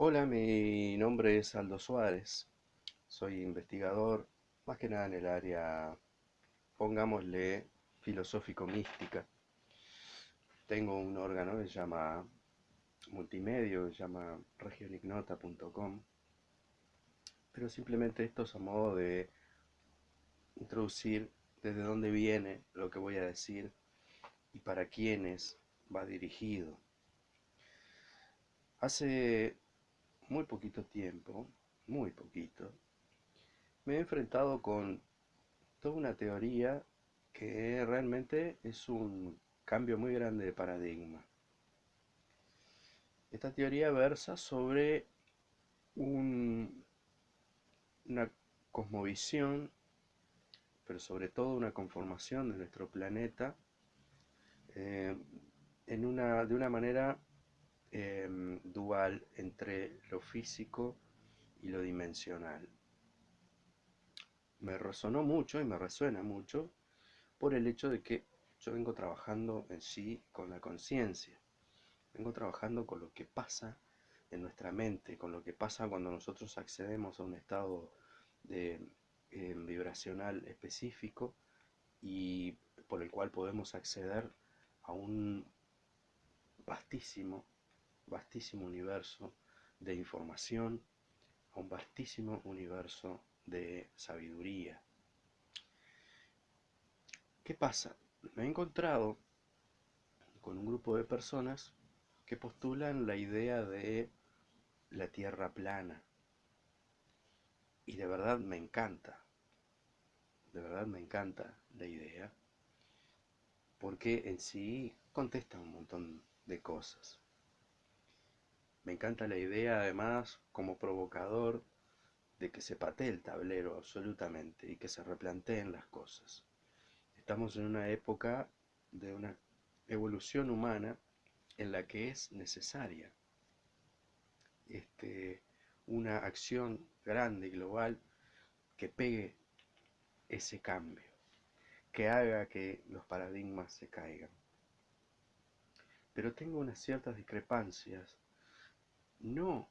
Hola, mi nombre es Aldo Suárez. Soy investigador, más que nada en el área, pongámosle, filosófico-mística. Tengo un órgano que se llama multimedio, que se llama regionignota.com. Pero simplemente esto es a modo de introducir desde dónde viene lo que voy a decir y para quiénes va dirigido. Hace muy poquito tiempo, muy poquito, me he enfrentado con toda una teoría que realmente es un cambio muy grande de paradigma. Esta teoría versa sobre un, una cosmovisión, pero sobre todo una conformación de nuestro planeta eh, en una, de una manera Em, dual entre lo físico y lo dimensional. Me resonó mucho y me resuena mucho por el hecho de que yo vengo trabajando en sí con la conciencia, vengo trabajando con lo que pasa en nuestra mente, con lo que pasa cuando nosotros accedemos a un estado em, vibracional específico y por el cual podemos acceder a un vastísimo vastísimo universo de información, a un vastísimo universo de sabiduría. ¿Qué pasa? Me he encontrado con un grupo de personas que postulan la idea de la Tierra plana. Y de verdad me encanta, de verdad me encanta la idea, porque en sí contesta un montón de cosas. Me encanta la idea, además, como provocador, de que se patee el tablero absolutamente y que se replanteen las cosas. Estamos en una época de una evolución humana en la que es necesaria este, una acción grande y global que pegue ese cambio, que haga que los paradigmas se caigan. Pero tengo unas ciertas discrepancias no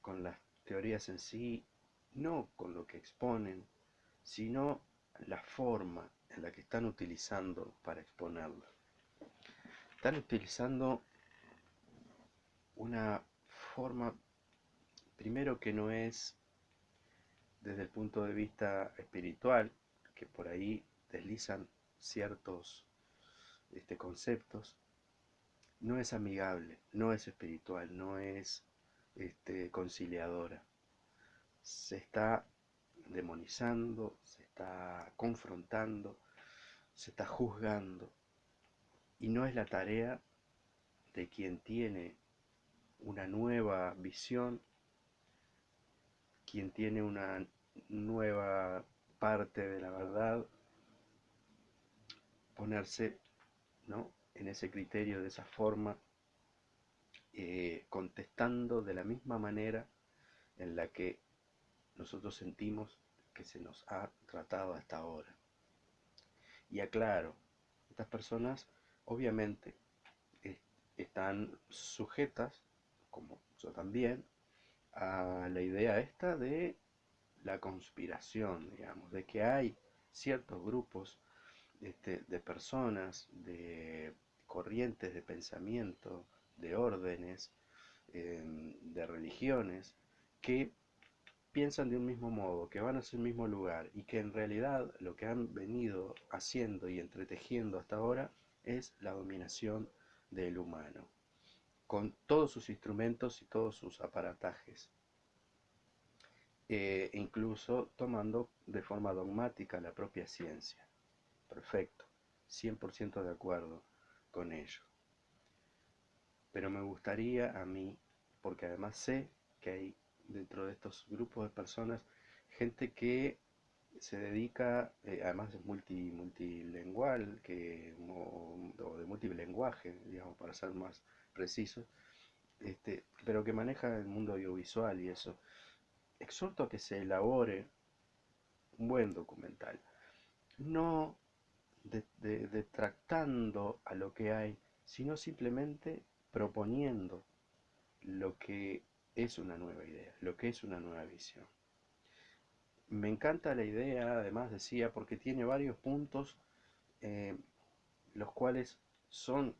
con las teorías en sí, no con lo que exponen, sino la forma en la que están utilizando para exponerlo. Están utilizando una forma, primero que no es desde el punto de vista espiritual, que por ahí deslizan ciertos este, conceptos, no es amigable, no es espiritual, no es este, conciliadora. Se está demonizando, se está confrontando, se está juzgando. Y no es la tarea de quien tiene una nueva visión, quien tiene una nueva parte de la verdad, ponerse ¿no? en ese criterio, de esa forma, eh, contestando de la misma manera en la que nosotros sentimos que se nos ha tratado hasta ahora. Y aclaro, estas personas obviamente están sujetas, como yo también, a la idea esta de la conspiración, digamos, de que hay ciertos grupos este, de personas, de corrientes de pensamiento, de órdenes, em, de religiones, que piensan de un mismo modo, que van hacia el mismo lugar y que en realidad lo que han venido haciendo y entretejiendo hasta ahora es la dominación del humano, con todos sus instrumentos y todos sus aparatajes, e incluso tomando de forma dogmática la propia ciencia. Perfecto, 100% de acuerdo con ello. Pero me gustaría a mí, porque además sé que hay dentro de estos grupos de personas gente que se dedica, eh, además es multi, multilingual, que, o, de multilenguaje, digamos, para ser más preciso, este, pero que maneja el mundo audiovisual y eso. Exhorto a que se elabore un buen documental, no detractando a lo que hay, sino simplemente proponiendo lo que es una nueva idea, lo que es una nueva visión. Me encanta la idea, además decía, porque tiene varios puntos, eh, los cuales son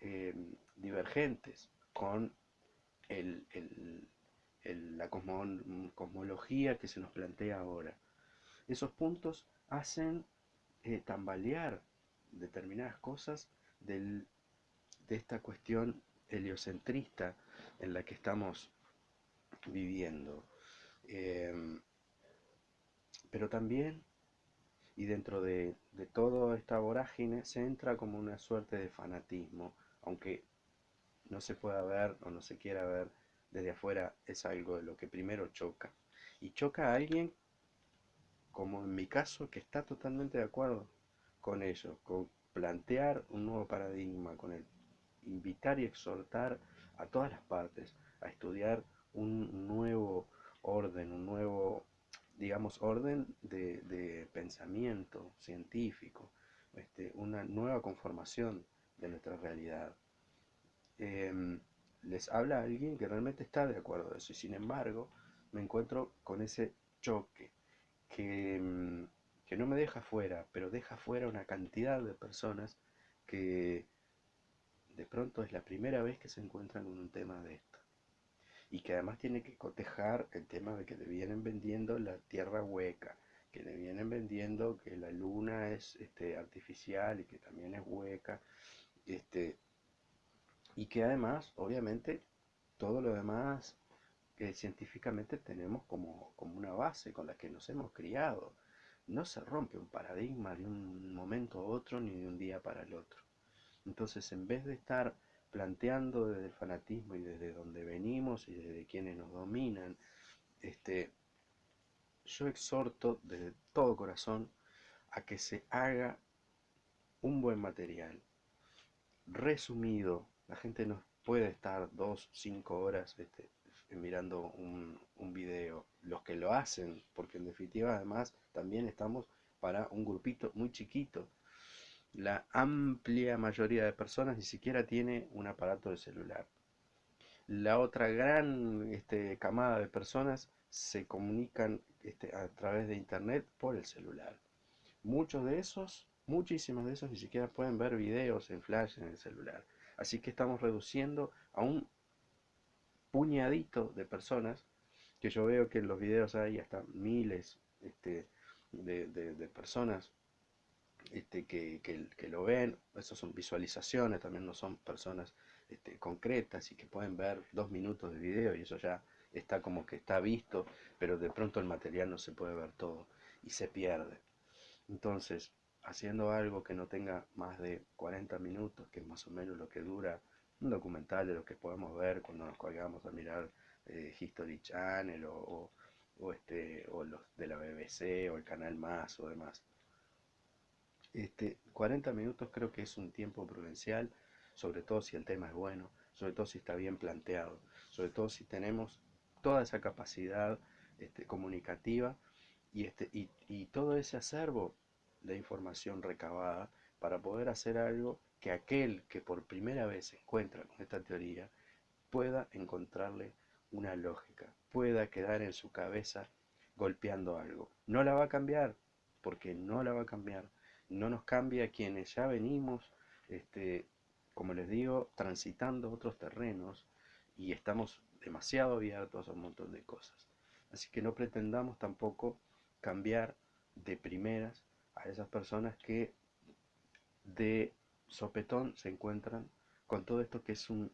eh, divergentes con la cosmología que se nos plantea ahora. Esos puntos hacen eh, tambalear determinadas cosas de esta cuestión heliocentrista en la que estamos viviendo. Em, pero también, y dentro de, de toda esta vorágine, se entra como una suerte de fanatismo, aunque no se pueda ver o no se quiera ver desde afuera, es algo de lo que primero choca. Y choca a alguien, como en mi caso, que está totalmente de acuerdo con ello, con plantear un nuevo paradigma, con el invitar y exhortar a todas las partes a estudiar un nuevo orden, un nuevo, digamos, orden de, pensamiento científico, este, una nueva conformación de nuestra realidad. Em, les habla alguien que realmente está de acuerdo de eso y sin embargo me encuentro con ese choque que, em, que no me deja fuera, pero deja fuera una cantidad de personas que de pronto es la primera vez que se encuentran con un tema de esto. Y que además tiene que cotejar el tema de que le vienen vendiendo la tierra hueca, que le vienen vendiendo que la luna es este, artificial y que también es hueca, este, y que además, obviamente, todo lo demás que científicamente tenemos como, como una base con la que nos hemos criado. No se rompe un paradigma de un momento a otro ni de un día para el otro. Entonces, en vez de estar planteando desde el fanatismo y desde donde venimos y desde quienes nos dominan, este, yo exhorto desde todo corazón a que se haga un buen material, resumido. La gente no puede estar dos, cinco horas este, mirando un, un video. Los que lo hacen, porque en definitiva además también estamos para un grupito muy chiquito la amplia mayoría de personas ni siquiera tiene un aparato de celular. La otra gran este, camada de personas se comunican este, a través de internet por el celular. Muchos de esos, muchísimos de esos ni siquiera pueden ver videos en flash en el celular. Así que estamos reduciendo a un puñadito de personas, que yo veo que en los videos hay hasta miles este, de personas este, que, que, lo ven, eso son visualizaciones, también no son personas este, concretas y que pueden ver dos minutos de video y eso ya está como que está visto, pero de pronto el material no se puede ver todo y se pierde. Entonces, haciendo algo que no tenga más de 40 minutos, que es más o menos lo que dura un documental de lo que podemos ver cuando nos colgamos a mirar eh, History Channel o, o, este, o los de la BBC o el Canal Más o demás este, 40 minutos creo que es un tiempo prudencial, sobre todo si el tema es bueno, sobre todo si está bien planteado, sobre todo si tenemos toda esa capacidad este, comunicativa y, este, y, y todo ese acervo de información recabada para poder hacer algo que aquel que por primera vez se encuentra con esta teoría pueda encontrarle una lógica, pueda quedar en su cabeza golpeando algo. No la va a cambiar, porque no la va a cambiar, no nos cambia quienes ya venimos, este, como les digo, transitando otros terrenos y estamos demasiado abiertos a un montón de cosas. Así que no pretendamos tampoco cambiar de primeras a esas personas que de sopetón se encuentran con todo esto que es un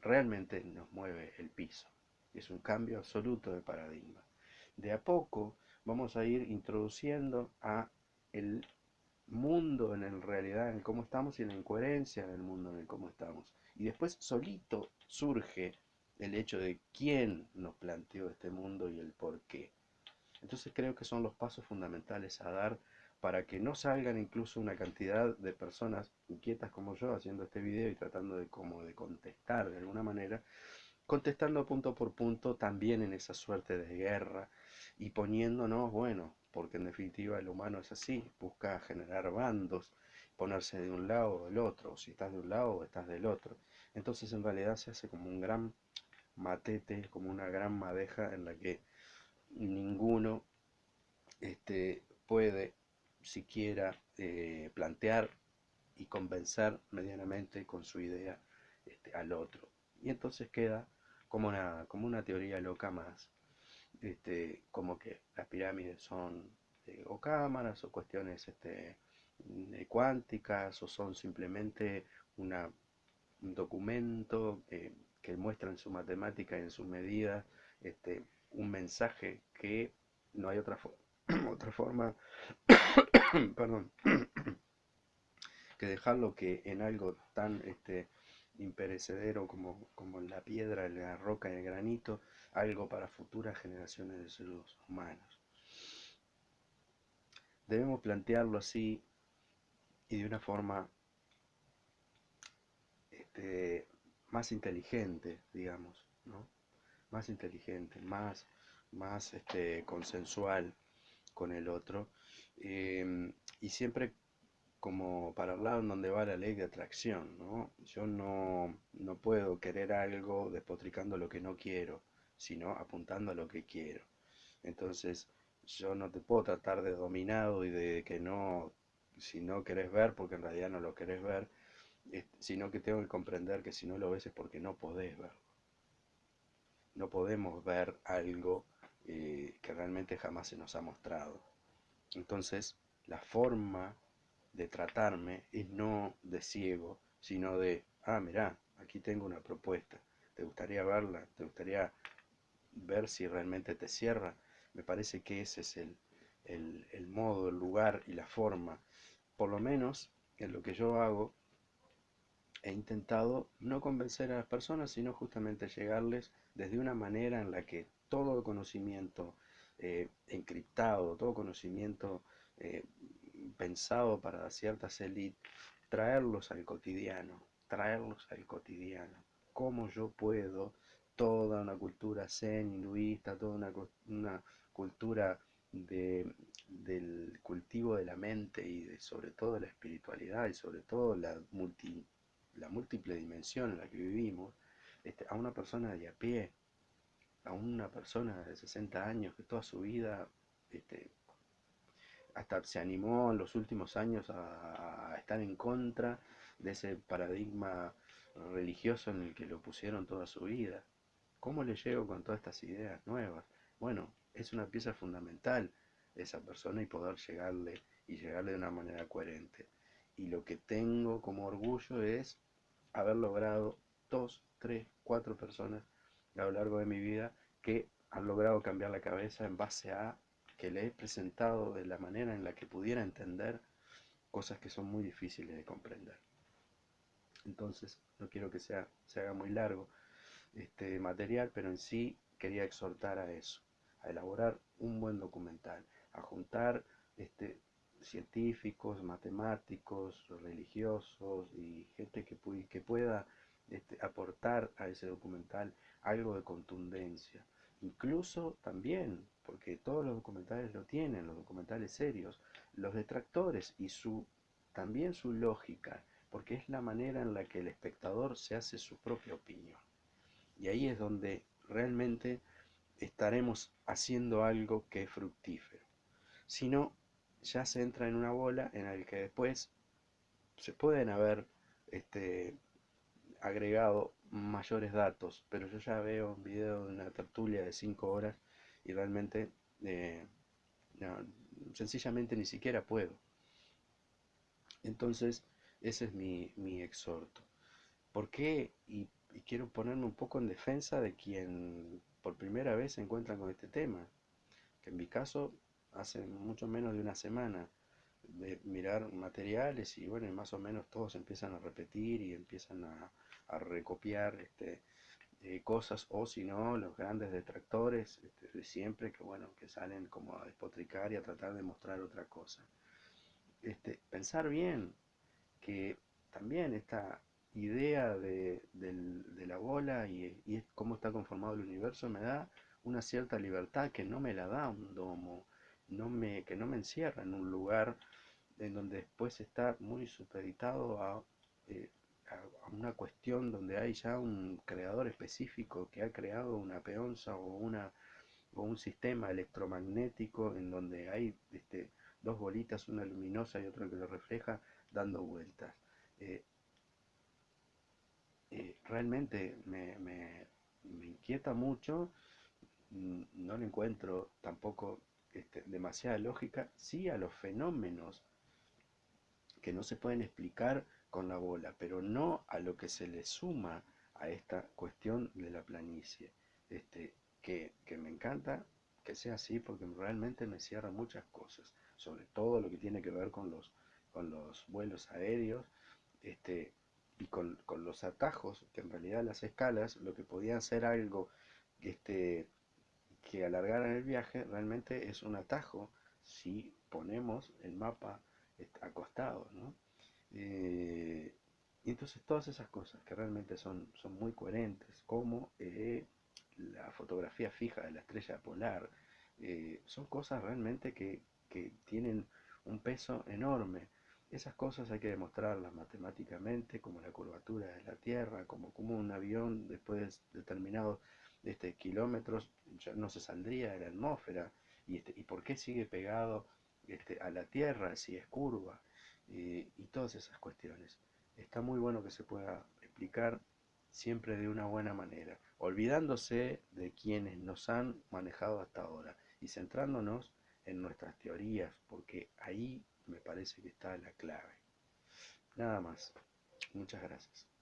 realmente nos mueve el piso. Es un cambio absoluto de paradigma. De a poco vamos a ir introduciendo a el mundo en el realidad, en cómo estamos y en la incoherencia del mundo en el cómo estamos. Y después solito surge el hecho de quién nos planteó este mundo y el por qué. Entonces creo que son los pasos fundamentales a dar para que no salgan incluso una cantidad de personas inquietas como yo haciendo este video y tratando de como de contestar de alguna manera, contestando punto por punto también en esa suerte de guerra y poniéndonos, bueno, porque en definitiva el humano es así, busca generar bandos, ponerse de un lado o del otro, o si estás de un lado o estás del otro. Entonces en realidad se hace como un gran matete, como una gran madeja en la que ninguno este, puede siquiera eh, plantear y convencer medianamente con su idea este, al otro. Y entonces queda como como una teoría loca más, este, como que las pirámides son eh, o cámaras o cuestiones este, cuánticas o son simplemente una, un documento que muestra en su matemática y en su medida este, un mensaje que no hay otra, otra forma perdón, que dejarlo que en algo tan este, imperecedero como, como la piedra, la roca y el granito, algo para futuras generaciones de seres humanos. Debemos plantearlo así y de una forma este, más inteligente, digamos, ¿no? Más inteligente, más, más este, consensual con el otro. Em, y siempre como para el lado en donde va la ley de atracción, ¿no? Yo no, no puedo querer algo despotricando lo que no quiero, sino apuntando a lo que quiero. Entonces, yo no te puedo tratar de dominado y de que no, si no querés ver, porque en realidad no lo querés ver, sino que tengo que comprender que si no lo ves es porque no podés verlo. No podemos ver algo eh, que realmente jamás se nos ha mostrado. Entonces, la forma de tratarme es no de ciego, sino de, ah, mirá, aquí tengo una propuesta, ¿te gustaría verla? ¿Te gustaría ver si realmente te cierra? Me parece que ese es el, el, el modo, el lugar y la forma. Por lo menos en lo que yo hago he intentado no convencer a las personas, sino justamente llegarles desde una manera en la que todo conocimiento eh, encriptado, todo conocimiento eh, pensado para ciertas élites, traerlos al cotidiano, traerlos al cotidiano. ¿Cómo yo puedo toda una cultura zen, hinduista, toda una, una cultura de, del cultivo de la mente y de, sobre todo la espiritualidad y sobre todo la multi la múltiple dimensión en la que vivimos, este, a una persona de a pie, a una persona de 60 años que toda su vida este, hasta se animó en los últimos años a, estar en contra de ese paradigma religioso en el que lo pusieron toda su vida. ¿Cómo le llego con todas estas ideas nuevas? Bueno, es una pieza fundamental esa persona y poder llegarle y llegarle de una manera coherente. Y lo que tengo como orgullo es haber logrado dos, tres, cuatro personas a lo largo de mi vida que han logrado cambiar la cabeza en base a que le he presentado de la manera en la que pudiera entender cosas que son muy difíciles de comprender. Entonces, no quiero que sea, se haga muy largo este material, pero en sí quería exhortar a eso, a elaborar un buen documental, a juntar este, científicos, matemáticos, religiosos y gente que, que pueda este, aportar a ese documental algo de contundencia. Incluso también, porque todos los documentales lo tienen, los documentales serios, los detractores y su también su lógica, porque es la manera en la que el espectador se hace su propia opinión. Y ahí es donde realmente estaremos haciendo algo que es fructífero. Si no, ya se entra en una bola en la que después se pueden haber este, agregado mayores datos, pero yo ya veo un video de una tertulia de 5 horas y realmente eh, sencillamente ni siquiera puedo. Entonces, ese es mi, mi exhorto. ¿Por qué? Y, quiero ponerme un poco en defensa de quien por primera vez se encuentra con este tema, que en mi caso hace mucho menos de una semana de mirar materiales y bueno, más o menos todos empiezan a repetir y empiezan a, recopiar este, eh, cosas o si no, los grandes detractores este, de siempre que bueno, que salen como a despotricar y a tratar de mostrar otra cosa. Este, pensar bien que también esta idea de, la bola y, y cómo está conformado el universo me da una cierta libertad que no me la da un domo no me, que no me encierra en un lugar en donde después está muy supeditado a eh, a una cuestión donde hay ya un creador específico que ha creado una peonza o, una, o un sistema electromagnético en donde hay este, dos bolitas, una luminosa y otra que lo refleja, dando vueltas. Eh, eh, realmente me, me, inquieta mucho, no le encuentro tampoco este, demasiada lógica, sí a los fenómenos que no se pueden explicar con la bola, pero no a lo que se le suma a esta cuestión de la planicie, este, que, que me encanta que sea así porque realmente me cierra muchas cosas, sobre todo lo que tiene que ver con los, con los vuelos aéreos este, y con, los atajos, que en realidad las escalas, lo que podían ser algo este, que alargaran el viaje, realmente es un atajo si ponemos el mapa acostado, ¿no? Eh, y entonces todas esas cosas que realmente son, son muy coherentes, como eh, la fotografía fija de la estrella polar, eh, son cosas realmente que, que, tienen un peso enorme. Esas cosas hay que demostrarlas matemáticamente, como la curvatura de la Tierra, como, como un avión después de determinados este, kilómetros ya no se saldría de la atmósfera, y, este, y por qué sigue pegado este, a la Tierra si es curva, y todas esas cuestiones. Está muy bueno que se pueda explicar siempre de una buena manera, olvidándose de quienes nos han manejado hasta ahora y centrándonos en nuestras teorías, porque ahí me parece que está la clave. Nada más. Muchas gracias.